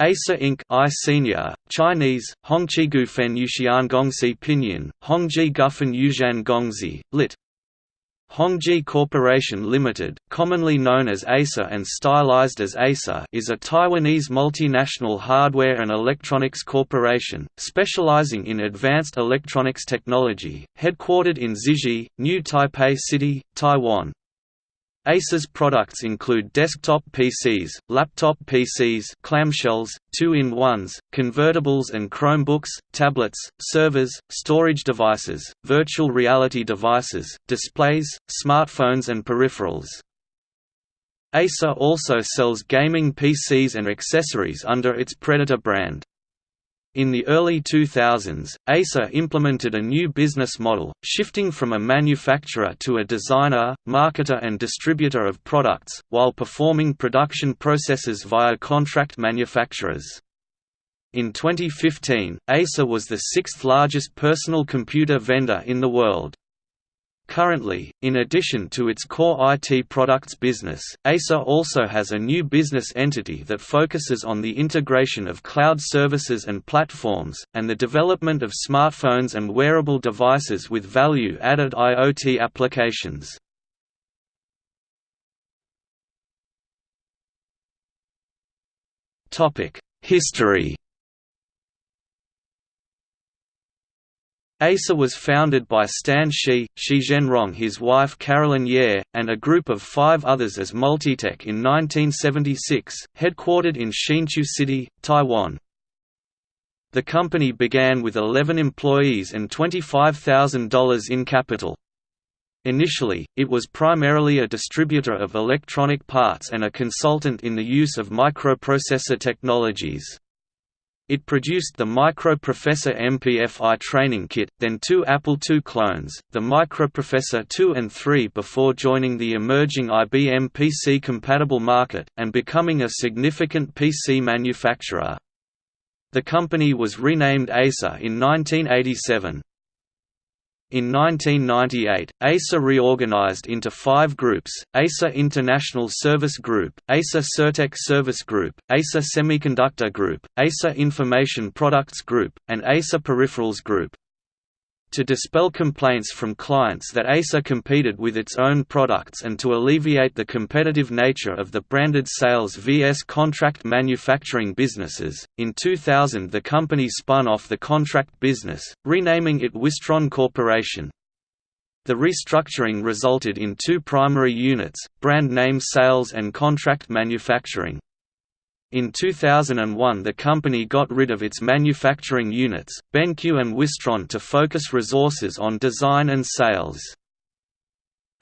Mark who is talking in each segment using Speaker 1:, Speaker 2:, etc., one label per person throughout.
Speaker 1: Acer Inc. I Senior, Chinese, Hongqi Gufen Pinyin, Hongji Gufen Yuzhan Gongzi, lit. Hongji Corporation Limited, commonly known as Acer and stylized as Acer is a Taiwanese multinational hardware and electronics corporation, specializing in advanced electronics technology, headquartered in Xizhi, New Taipei City, Taiwan. Acer's products include desktop PCs, laptop PCs clamshells, two-in-ones, convertibles and Chromebooks, tablets, servers, storage devices, virtual reality devices, displays, smartphones and peripherals. Acer also sells gaming PCs and accessories under its Predator brand. In the early 2000s, Acer implemented a new business model, shifting from a manufacturer to a designer, marketer and distributor of products, while performing production processes via contract manufacturers. In 2015, Acer was the sixth largest personal computer vendor in the world. Currently, in addition to its core IT products business, Acer also has a new business entity that focuses on the integration of cloud services and platforms, and the development of smartphones and wearable devices with value-added IoT applications. History Acer was founded by Stan Shih, Shi Zhenrong his wife Carolyn Yeh, and a group of five others as Multitech in 1976, headquartered in Hsinchu City, Taiwan. The company began with 11 employees and $25,000 in capital. Initially, it was primarily a distributor of electronic parts and a consultant in the use of microprocessor technologies. It produced the Microprofessor MPFI training kit, then two Apple II clones, the Microprofessor 2 and 3 before joining the emerging IBM PC-compatible market, and becoming a significant PC manufacturer. The company was renamed Acer in 1987. In 1998, Acer reorganized into five groups, Acer International Service Group, Acer Sertek Service Group, Acer Semiconductor Group, Acer Information Products Group, and Acer Peripherals Group to dispel complaints from clients that Acer competed with its own products and to alleviate the competitive nature of the branded sales vs contract manufacturing businesses. In 2000, the company spun off the contract business, renaming it Wistron Corporation. The restructuring resulted in two primary units, brand name sales and contract manufacturing. In 2001 the company got rid of its manufacturing units, BenQ and Wistron to focus resources on design and sales.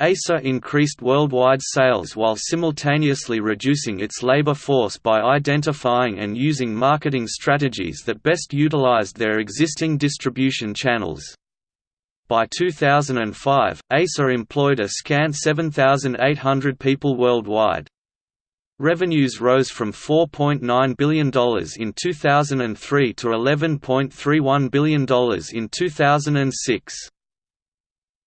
Speaker 1: Acer increased worldwide sales while simultaneously reducing its labor force by identifying and using marketing strategies that best utilized their existing distribution channels. By 2005, Acer employed a scant 7,800 people worldwide. Revenues rose from $4.9 billion in 2003 to $11.31 billion in 2006.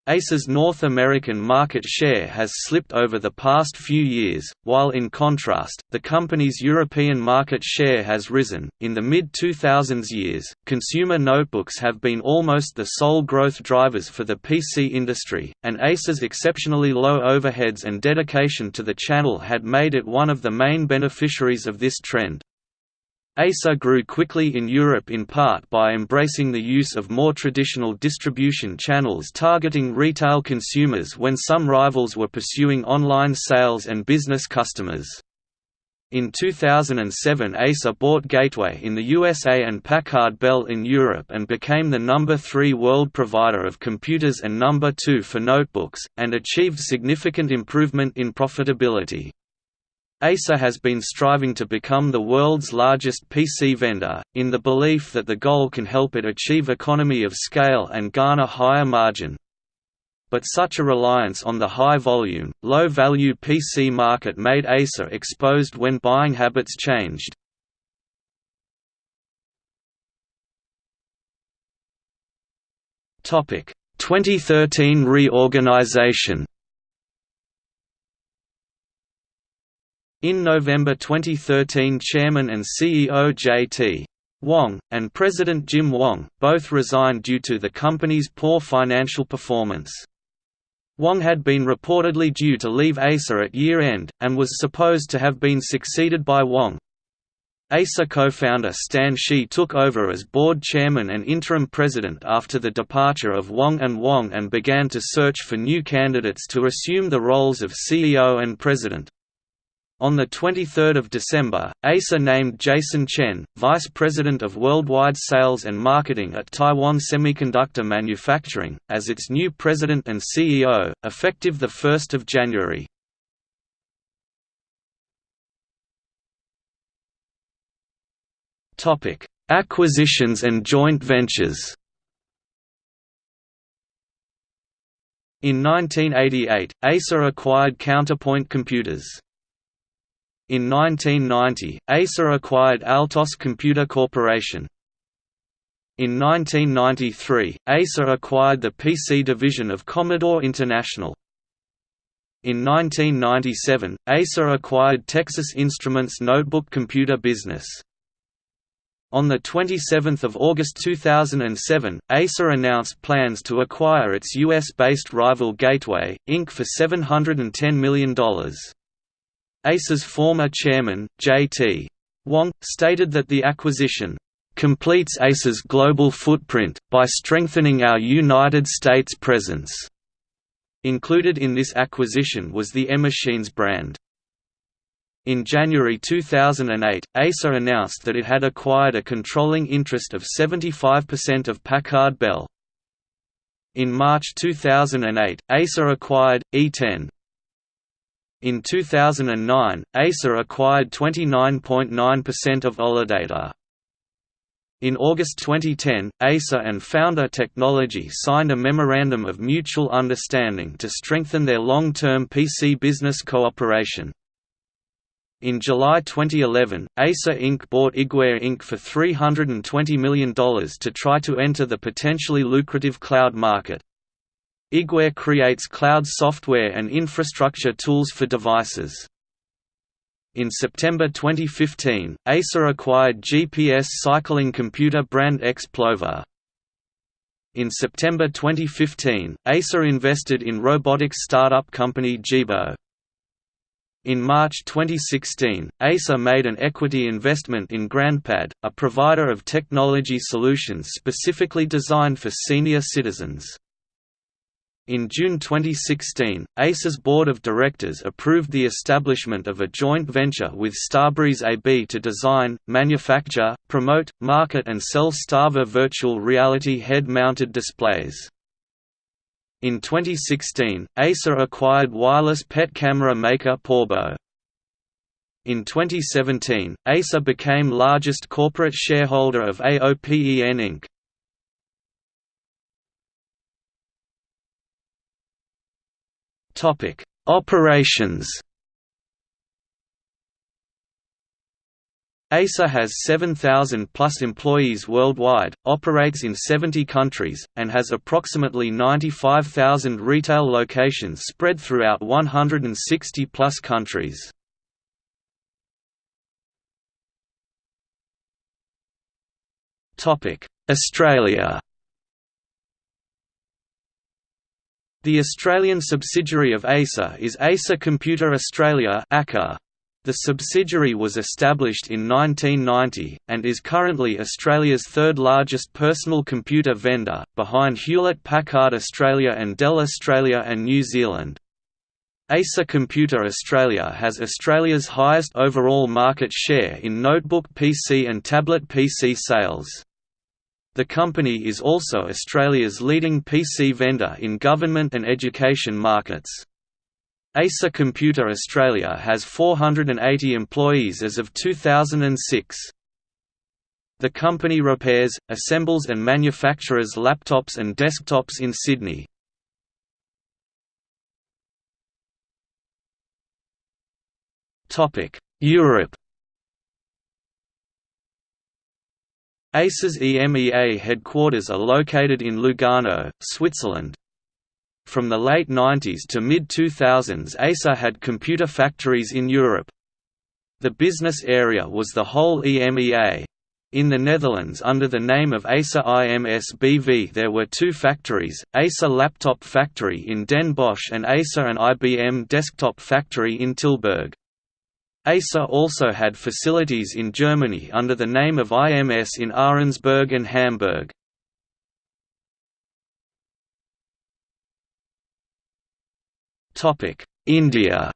Speaker 1: Acer's North American market share has slipped over the past few years, while in contrast, the company's European market share has risen. In the mid 2000s years, consumer notebooks have been almost the sole growth drivers for the PC industry, and Acer's exceptionally low overheads and dedication to the channel had made it one of the main beneficiaries of this trend. Acer grew quickly in Europe in part by embracing the use of more traditional distribution channels targeting retail consumers when some rivals were pursuing online sales and business customers. In 2007 Acer bought Gateway in the USA and Packard Bell in Europe and became the number 3 world provider of computers and number 2 for notebooks, and achieved significant improvement in profitability. Acer has been striving to become the world's largest PC vendor, in the belief that the goal can help it achieve economy of scale and garner higher margin. But such a reliance on the high-volume, low-value PC market made Acer exposed when buying habits changed. Topic: 2013 reorganization. In November 2013 Chairman and CEO J.T. Wang, and President Jim Wong, both resigned due to the company's poor financial performance. Wang had been reportedly due to leave Acer at year-end, and was supposed to have been succeeded by Wong. Acer co-founder Stan Shih took over as board chairman and interim president after the departure of Wang and Wong and began to search for new candidates to assume the roles of CEO and president. On 23 December, Acer named Jason Chen, Vice President of Worldwide Sales and Marketing at Taiwan Semiconductor Manufacturing, as its new President and CEO, effective 1 January. Acquisitions and joint ventures In 1988, Acer acquired Counterpoint Computers. In 1990, Acer acquired Altos Computer Corporation. In 1993, Acer acquired the PC division of Commodore International. In 1997, Acer acquired Texas Instruments notebook computer business. On 27 August 2007, Acer announced plans to acquire its US-based rival Gateway, Inc. for $710 million. Acer's former chairman, J.T. Wang, stated that the acquisition completes Acer's global footprint, by strengthening our United States presence. Included in this acquisition was the eMachines brand. In January 2008, Acer announced that it had acquired a controlling interest of 75% of Packard Bell. In March 2008, Acer acquired, E-TEN, in 2009, Acer acquired 29.9% of Olidata. In August 2010, Acer and Founder Technology signed a Memorandum of Mutual Understanding to strengthen their long-term PC business cooperation. In July 2011, Acer Inc. bought Igware Inc. for $320 million to try to enter the potentially lucrative cloud market. Igware creates cloud software and infrastructure tools for devices. In September 2015, Acer acquired GPS cycling computer brand Xplova. In September 2015, Acer invested in robotics startup company Jibo. In March 2016, Acer made an equity investment in GrandPad, a provider of technology solutions specifically designed for senior citizens. In June 2016, Acer's board of directors approved the establishment of a joint venture with Starbreeze AB to design, manufacture, promote, market and sell StarVR virtual reality head-mounted displays. In 2016, Acer acquired wireless pet camera maker Pawbo. In 2017, Acer became largest corporate shareholder of AOPEN Inc. Topic: Operations. Acer has 7,000 plus employees worldwide, operates in 70 countries, and has approximately 95,000 retail locations spread throughout 160 plus countries. Australia The Australian subsidiary of Acer is Acer Computer Australia The subsidiary was established in 1990, and is currently Australia's third largest personal computer vendor, behind Hewlett-Packard Australia and Dell Australia and New Zealand. Acer Computer Australia has Australia's highest overall market share in notebook PC and tablet PC sales. The company is also Australia's leading PC vendor in government and education markets. Acer Computer Australia has 480 employees as of 2006. The company repairs, assembles and manufactures laptops and desktops in Sydney. Europe Acer's EMEA headquarters are located in Lugano, Switzerland. From the late 90s to mid-2000s Acer had computer factories in Europe. The business area was the whole EMEA. In the Netherlands under the name of Acer IMS BV there were two factories, Acer Laptop Factory in Den Bosch and Acer and IBM Desktop Factory in Tilburg. Acer also had facilities in Germany under the name of IMS in Ahrensburg and Hamburg. India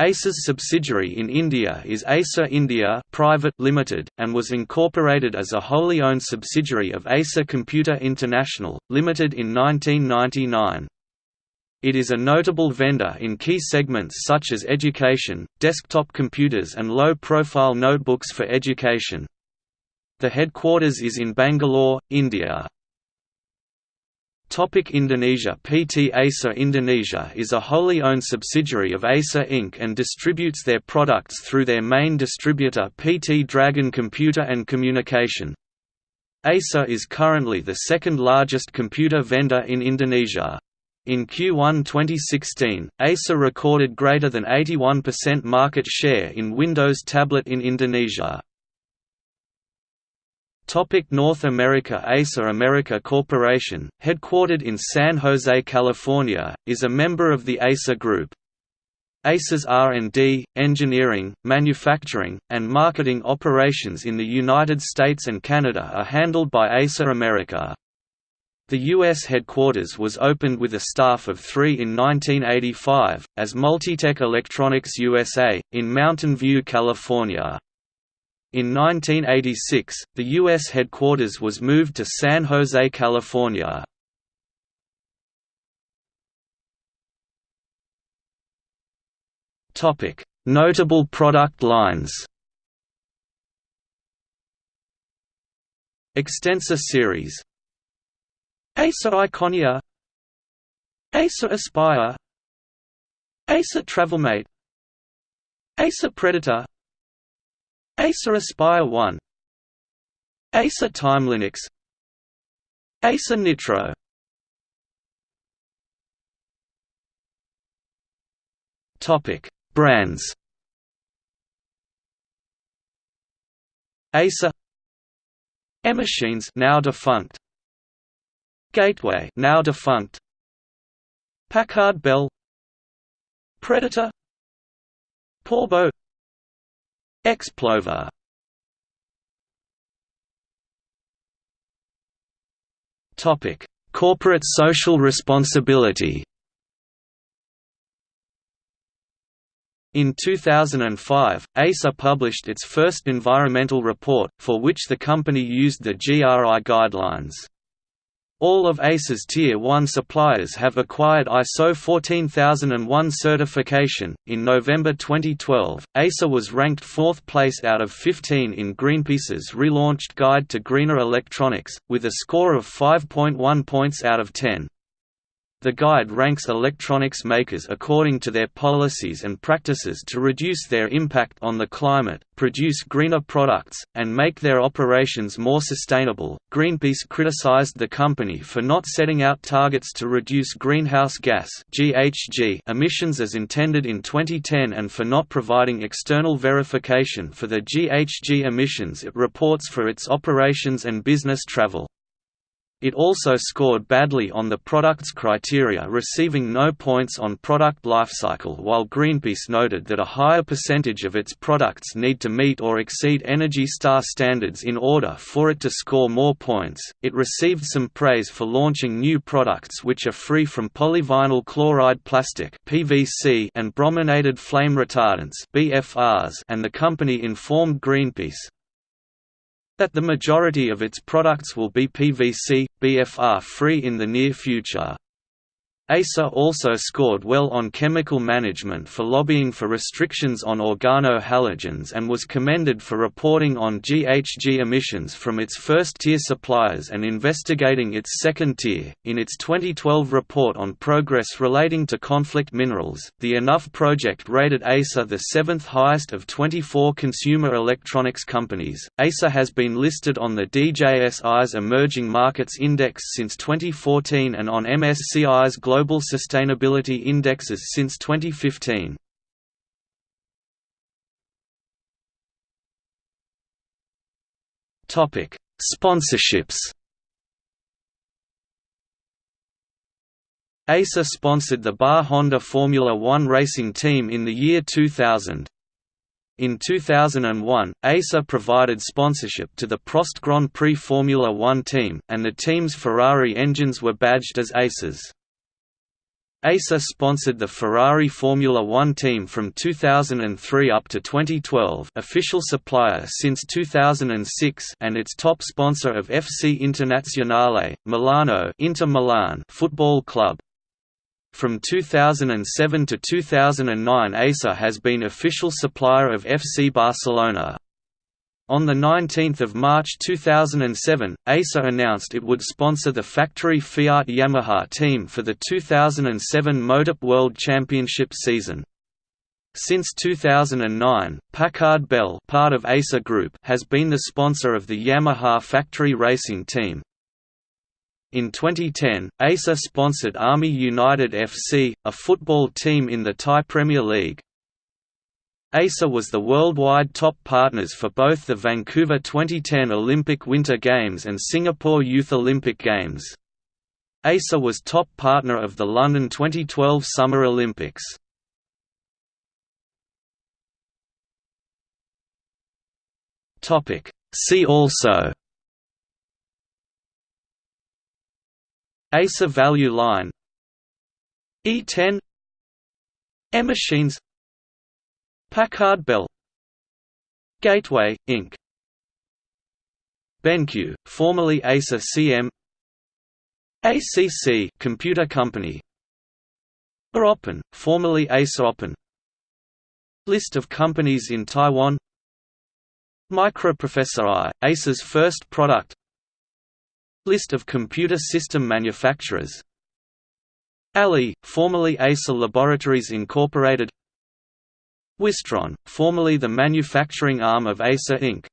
Speaker 1: Acer's subsidiary in India is Acer India Private Limited, and was incorporated as a wholly owned subsidiary of Acer Computer International, Limited in 1999. It is a notable vendor in key segments such as education, desktop computers and low-profile notebooks for education. The headquarters is in Bangalore, India. Topic Indonesia PT Acer Indonesia is a wholly owned subsidiary of Acer Inc. and distributes their products through their main distributor PT Dragon Computer and Communication. Acer is currently the second largest computer vendor in Indonesia. In Q1 2016, Acer recorded greater than 81% market share in Windows Tablet in Indonesia. Topic North America Acer America Corporation, headquartered in San Jose, California, is a member of the Acer Group. Acer's R&D, engineering, manufacturing, and marketing operations in the United States and Canada are handled by Acer America. The U.S. headquarters was opened with a staff of three in 1985, as Multitech Electronics USA, in Mountain View, California. In 1986, the U.S. headquarters was moved to San Jose, California. Notable product lines Extensa series Acer Iconia Acer Aspire Acer Travelmate Acer Predator Acer Aspire 1 Acer Time Linux Acer Nitro. Topic Brands. Acer eMachines now defunct Gateway now defunct. Packard Bell. Predator. Pawbo. Xplova Topic: Corporate social responsibility. In 2005, Acer published its first environmental report, for which the company used the GRI guidelines. All of Acer's Tier 1 suppliers have acquired ISO 14001 certification. In November 2012, Acer was ranked fourth place out of 15 in Greenpeace's relaunched Guide to Greener Electronics, with a score of 5.1 points out of 10. The guide ranks electronics makers according to their policies and practices to reduce their impact on the climate, produce greener products, and make their operations more sustainable. Greenpeace criticized the company for not setting out targets to reduce greenhouse gas (GHG) emissions as intended in 2010 and for not providing external verification for the GHG emissions it reports for its operations and business travel. It also scored badly on the product's criteria receiving no points on product lifecycle while Greenpeace noted that a higher percentage of its products need to meet or exceed Energy Star standards in order for it to score more points. It received some praise for launching new products which are free from polyvinyl chloride plastic (PVC) and brominated flame retardants (BFRs), and the company informed Greenpeace, that the majority of its products will be PVC, BFR free in the near future. Acer also scored well on chemical management for lobbying for restrictions on organohalogens and was commended for reporting on GHG emissions from its first-tier suppliers and investigating its second tier. In its 2012 report on progress relating to conflict minerals, the Enough project rated Acer the seventh highest of 24 consumer electronics companies. Acer has been listed on the DJSI's Emerging Markets Index since 2014 and on MSCI's Global global sustainability indexes since 2015. Topic: Sponsorships. Acer sponsored the BAR Honda Formula One racing team in the year 2000. In 2001, Acer provided sponsorship to the Prost Grand Prix Formula One team, and the team's Ferrari engines were badged as Aces. Acer sponsored the Ferrari Formula One team from 2003 up to 2012 official supplier since 2006 and its top sponsor of FC Internazionale, Milano Inter Milan football club. From 2007 to 2009 Acer has been official supplier of FC Barcelona. On 19 March 2007, Acer announced it would sponsor the factory Fiat Yamaha team for the 2007 MotoGP World Championship season. Since 2009, Packard Bell part of Acer Group has been the sponsor of the Yamaha factory racing team. In 2010, Acer sponsored Army United FC, a football team in the Thai Premier League. Acer was the worldwide top partners for both the Vancouver 2010 Olympic Winter Games and Singapore Youth Olympic Games. Acer was top partner of the London 2012 Summer Olympics. See also. Acer value line. E-TEN E-machines Packard Bell. Gateway, Inc. BenQ, formerly Acer CM ACC Computer Company. Aopen, formerly Acer Open List of companies in Taiwan. Microprofessor I, Acer's first product. List of computer system manufacturers. Ali, formerly Acer Laboratories Incorporated Wistron, formerly the manufacturing arm of Acer Inc.